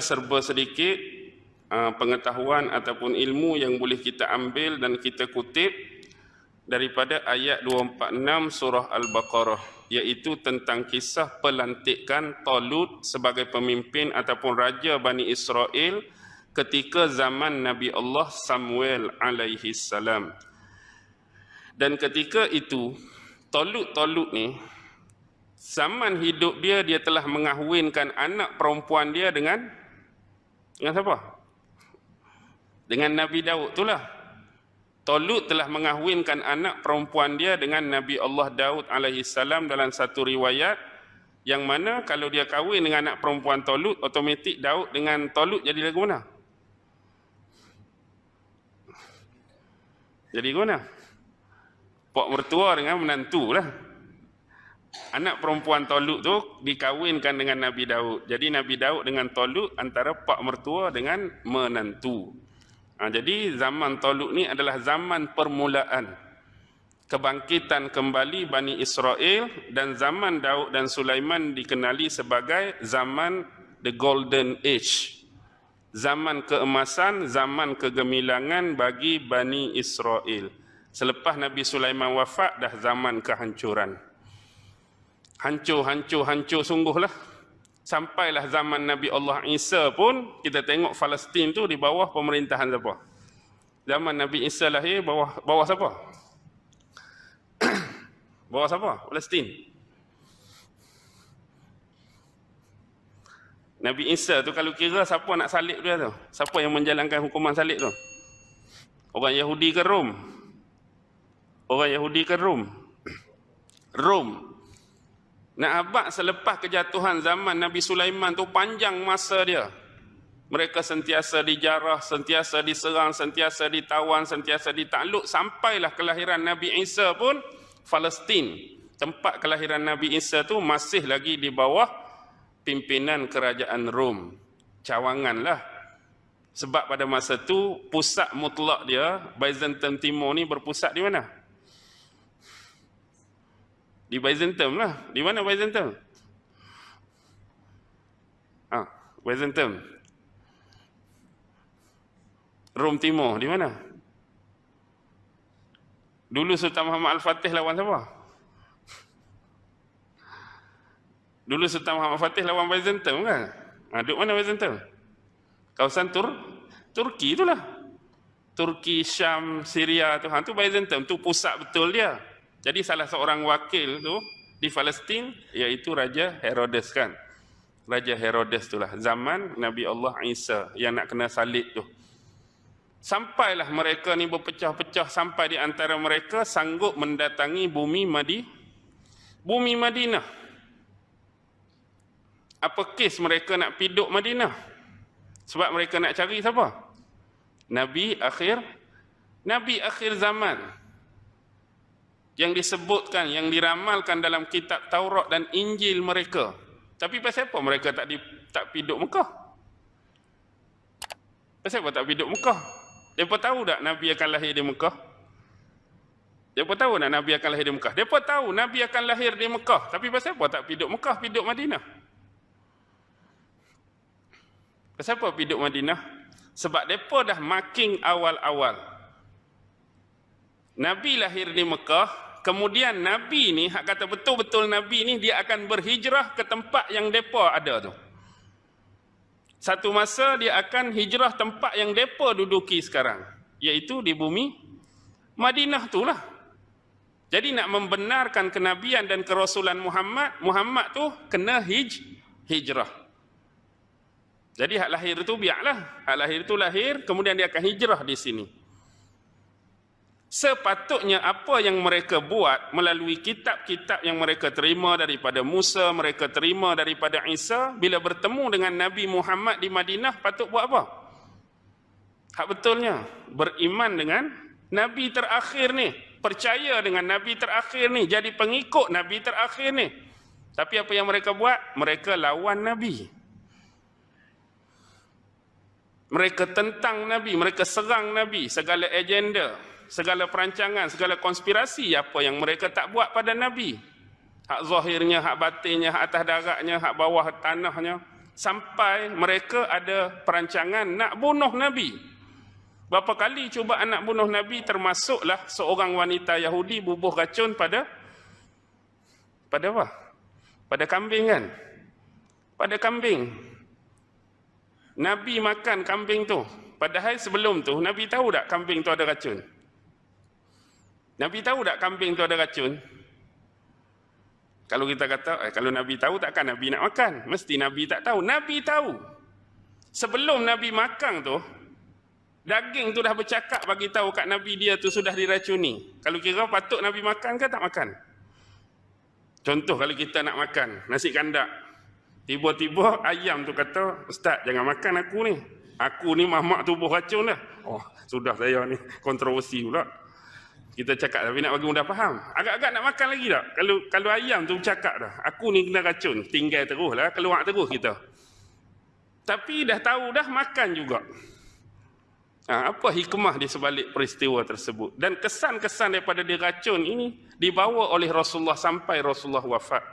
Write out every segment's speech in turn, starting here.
serba sedikit uh, pengetahuan ataupun ilmu yang boleh kita ambil dan kita kutip daripada ayat 246 surah Al-Baqarah iaitu tentang kisah pelantikan Talut sebagai pemimpin ataupun raja Bani Israel ketika zaman Nabi Allah Samuel alaihi salam. Dan ketika itu Talut-Talut ni zaman hidup dia dia telah mengahwinkan anak perempuan dia dengan dengan siapa? Dengan Nabi Daud itulah. Tolut telah mengahwinkan anak perempuan dia dengan Nabi Allah Daud alaihi salam dalam satu riwayat yang mana kalau dia kahwin dengan anak perempuan Tolut, otomatik Daud dengan Tolut jadi lagu mana? Jadi mana? Pak mertua dengan menantu lah anak perempuan Toluk tu dikawinkan dengan Nabi Daud. Jadi Nabi Daud dengan Toluk antara pak mertua dengan menantu. Ha, jadi zaman Toluk ni adalah zaman permulaan kebangkitan kembali Bani Israel dan zaman Daud dan Sulaiman dikenali sebagai zaman the golden age. Zaman keemasan, zaman kegemilangan bagi Bani Israel. Selepas Nabi Sulaiman wafat dah zaman kehancuran hancur, hancur, hancur sungguhlah. Sampailah zaman Nabi Allah Isa pun, kita tengok Palestin tu di bawah pemerintahan siapa? Zaman Nabi Isa lahir, bawah bawah siapa? bawah siapa? Palestin. Nabi Isa tu kalau kira siapa nak salib dia tu? Siapa yang menjalankan hukuman salib tu? Orang Yahudi ke Rom? Orang Yahudi ke Rom? Rom nak abad selepas kejatuhan zaman Nabi Sulaiman tu panjang masa dia. Mereka sentiasa dijarah, sentiasa diserang, sentiasa ditawan, sentiasa ditakluk. Sampailah kelahiran Nabi Isa pun Palestin. Tempat kelahiran Nabi Isa tu masih lagi di bawah pimpinan kerajaan Rom. Cawanganlah. Sebab pada masa tu pusat mutlak dia, Byzantium Timur ni berpusat di mana? Di Byzantium lah. Di mana Byzantium? Ah, Byzantium. Rom Timur, di mana? Dulu Sultan Muhammad Al-Fatih lawan siapa? Dulu Sultan Muhammad Al-Fatih lawan Byzantium kan? Ha, duduk mana Byzantium? Kawasan Tur Turki itulah. Turki, Syam, Syria tu. Ha, tu Byzantium. Tu pusat betul dia. Jadi salah seorang wakil tu di Palestin iaitu Raja Herodes kan. Raja Herodes itulah zaman Nabi Allah Isa yang nak kena salib tu. Sampailah mereka ni berpecah-pecah sampai di antara mereka sanggup mendatangi bumi Madi bumi Madinah. Apa kes mereka nak piduk Madinah? Sebab mereka nak cari siapa? Nabi akhir Nabi akhir zaman yang disebutkan, yang diramalkan dalam kitab Taurat dan Injil mereka. Tapi pasal apa mereka tak di, tak piduk Mekah? Pasal apa tak piduk Mekah? Mereka tahu tak Nabi akan lahir di Mekah? Mereka tahu tak Nabi akan lahir di Mekah? Mereka tahu Nabi akan lahir di Mekah. Tapi pasal apa tak piduk Mekah, piduk Madinah? Pasal apa piduk Madinah? Sebab mereka dah making awal-awal. Nabi lahir di Mekah, kemudian Nabi ni, hak kata betul-betul Nabi ni, dia akan berhijrah ke tempat yang mereka ada tu. Satu masa dia akan hijrah tempat yang mereka duduki sekarang. Iaitu di bumi Madinah tu lah. Jadi nak membenarkan kenabian dan kerasulan Muhammad, Muhammad tu kena hij, hijrah. Jadi hak lahir tu biarlah. Hak lahir tu lahir, kemudian dia akan hijrah di sini sepatutnya apa yang mereka buat melalui kitab-kitab yang mereka terima daripada Musa, mereka terima daripada Isa, bila bertemu dengan Nabi Muhammad di Madinah, patut buat apa? Hak betulnya, beriman dengan Nabi terakhir ni, percaya dengan Nabi terakhir ni, jadi pengikut Nabi terakhir ni. Tapi apa yang mereka buat? Mereka lawan Nabi. Mereka tentang Nabi, mereka serang Nabi, segala agenda segala perancangan, segala konspirasi apa yang mereka tak buat pada Nabi. Hak zahirnya, hak batinnya, hak atas daratnya, hak bawah tanahnya, sampai mereka ada perancangan nak bunuh Nabi. Berapa kali cuba anak bunuh Nabi termasuklah seorang wanita Yahudi bubuh racun pada pada apa? Pada kambing kan? Pada kambing. Nabi makan kambing tu. Padahal sebelum tu Nabi tahu tak kambing tu ada racun? Nabi tahu tak kambing tu ada racun? Kalau kita kata, eh, kalau Nabi tahu takkan Nabi nak makan? Mesti Nabi tak tahu. Nabi tahu. Sebelum Nabi makan tu, daging tu dah bercakap bagi tahu kat Nabi dia tu sudah diracuni. Kalau kira patut Nabi makan ke tak makan? Contoh kalau kita nak makan nasi kandak. Tiba-tiba ayam tu kata, Ustaz jangan makan aku ni. Aku ni mamak tubuh racun dah. Oh, sudah saya ni kontroversi pula. Kita cakap tapi nak bagi mudah faham. Agak-agak nak makan lagi tak? Kalau kalau ayam tu cakap dah. Aku ni kena racun. Tinggal terus lah. Keluar terus kita. Tapi dah tahu dah makan juga. Ha, apa hikmah di sebalik peristiwa tersebut? Dan kesan-kesan daripada diracun ini dibawa oleh Rasulullah sampai Rasulullah wafat.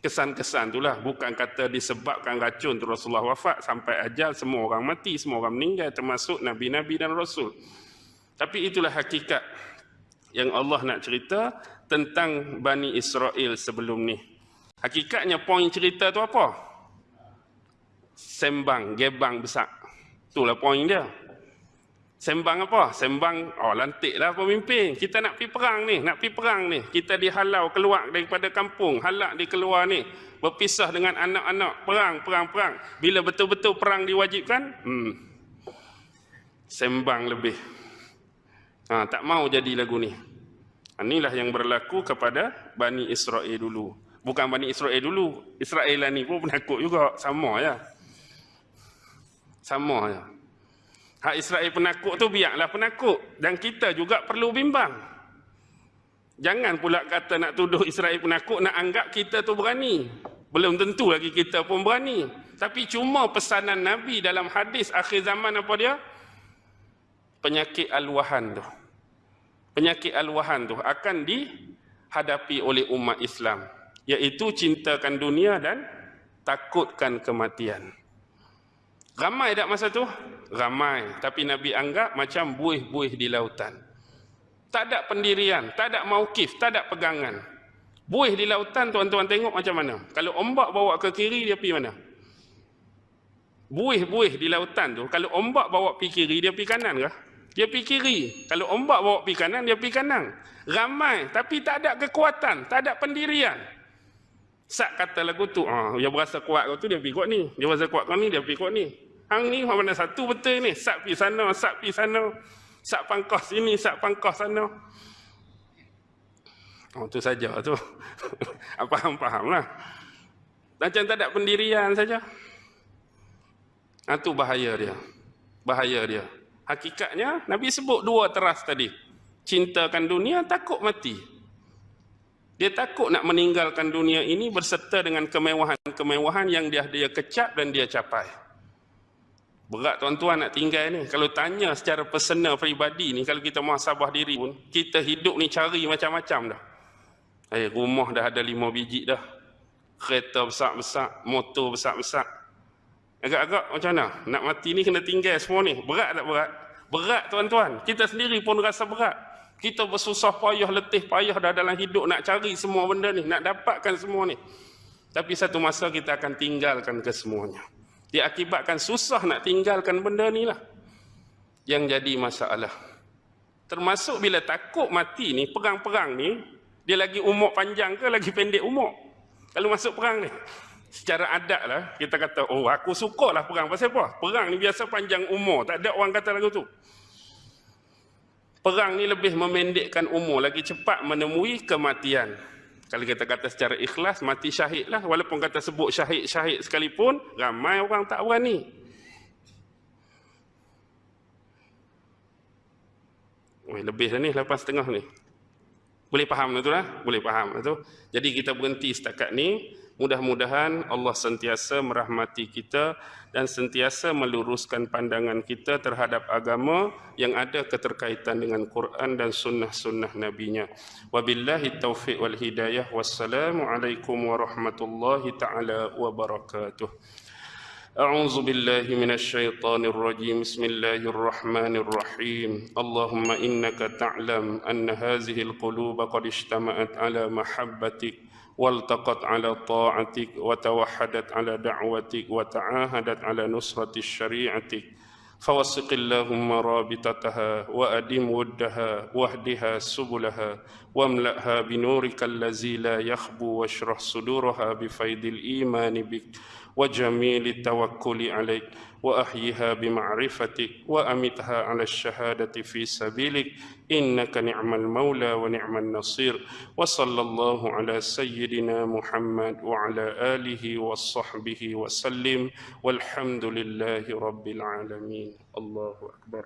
Kesan-kesan itulah. Bukan kata disebabkan racun tu Rasulullah wafat. Sampai ajal semua orang mati. Semua orang meninggal. Termasuk Nabi-Nabi dan Rasul. Tapi itulah hakikat yang Allah nak cerita tentang Bani Israel sebelum ni. Hakikatnya poin cerita tu apa? Sembang, gebang besar. Itulah poin dia. Sembang apa? Sembang, oh lantiklah pemimpin. Kita nak pergi perang ni, nak pergi perang ni. Kita dihalau keluar daripada kampung, halak di keluar ni. Berpisah dengan anak-anak, perang, perang, perang. Bila betul-betul perang diwajibkan, hmm. Sembang lebih. Ha, tak mau jadi lagu ni. Ha, inilah yang berlaku kepada Bani Israel dulu. Bukan Bani Israel dulu. Israel ni pun penakut juga. Sama ya. Sama ya. Hak Israel penakut tu biarlah penakut. Dan kita juga perlu bimbang. Jangan pula kata nak tuduh Israel penakut, nak anggap kita tu berani. Belum tentu lagi kita pun berani. Tapi cuma pesanan Nabi dalam hadis akhir zaman apa dia? Penyakit al-wahan tu. Penyakit al-wahan tu akan dihadapi oleh umat Islam. Iaitu cintakan dunia dan takutkan kematian. Ramai tak masa tu? Ramai. Tapi Nabi anggap macam buih-buih di lautan. Tak ada pendirian, tak ada maukif, tak ada pegangan. Buih di lautan tuan-tuan tengok macam mana? Kalau ombak bawa ke kiri, dia pergi mana? Buih-buih di lautan tu, kalau ombak bawa pergi kiri, dia pergi kanan kah? Dia pergi kiri. Kalau ombak bawa pergi kanan, dia pergi kanan. Ramai, tapi tak ada kekuatan, tak ada pendirian. Sak kata lagu tu, ah, dia berasa kuat kau tu, dia pergi kuat ni. Dia berasa kuat kau ni, dia pergi kuat ni. Hang ni mana satu betul ni. Sak pergi sana, sak pergi sana. Sak pangkos sini, sak pangkos sana. Oh, tu saja tu. Faham-faham lah. Macam tak ada pendirian saja. Ah, bahaya dia. Bahaya dia. Hakikatnya Nabi sebut dua teras tadi. Cintakan dunia, takut mati. Dia takut nak meninggalkan dunia ini berserta dengan kemewahan-kemewahan yang dia dia kecap dan dia capai. Berat tuan-tuan nak tinggal ni. Kalau tanya secara personal peribadi ni, kalau kita muhasabah diri pun, kita hidup ni cari macam-macam dah. Eh, rumah dah ada lima biji dah. Kereta besar-besar, motor besar-besar. Agak-agak macam mana? Nak mati ni kena tinggal semua ni. Berat tak berat? Berat tuan-tuan. Kita sendiri pun rasa berat. Kita bersusah payah, letih payah dah dalam hidup nak cari semua benda ni. Nak dapatkan semua ni. Tapi satu masa kita akan tinggalkan kesemuanya. Dia akibatkan susah nak tinggalkan benda ni lah. Yang jadi masalah. Termasuk bila takut mati ni, perang-perang ni, dia lagi umur panjang ke lagi pendek umur? Kalau masuk perang ni secara adat lah, kita kata, oh aku suka lah perang. Pasal apa? Perang ni biasa panjang umur. Tak ada orang kata lagu tu. Perang ni lebih memendekkan umur, lagi cepat menemui kematian. Kalau kita kata secara ikhlas, mati syahid lah. Walaupun kata sebut syahid-syahid sekalipun, ramai orang tak berani. Oh, lebih dah ni, lepas setengah ni. Boleh faham tu lah? Boleh faham tu. Jadi kita berhenti setakat ni Mudah-mudahan Allah sentiasa merahmati kita dan sentiasa meluruskan pandangan kita terhadap agama yang ada keterkaitan dengan Quran dan sunnah-sunnah Nabi-Nya. Wabillahi taufiq wal hidayah. Wassalamualaikum warahmatullahi taala wabarakatuh. أعوذ بالله من الشيطان الرجيم. بسم الله الرحمن الرحيم. اللهم إنك تعلم أن هذه القلوب قد اجتمعت على محبتك والتقت على طاعتك وتوحدت على دعوتك وتعاهدت على نصرة شريعتك. فوسق اللهم رابطتها وأدم ودها واهدها سبلها واملأها بنورك الذي لا يخبو واشرح صدورها بفيض الإيمان بك. وجميل التوكل عليك واحيها بمعرفتك وامتها على الشهاده في سبيلك انك نعم المولى ونعم النصير وصلى الله على سيدنا محمد وعلى اله وصحبه وسلم والحمد لله رب العالمين الله اكبر